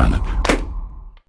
planet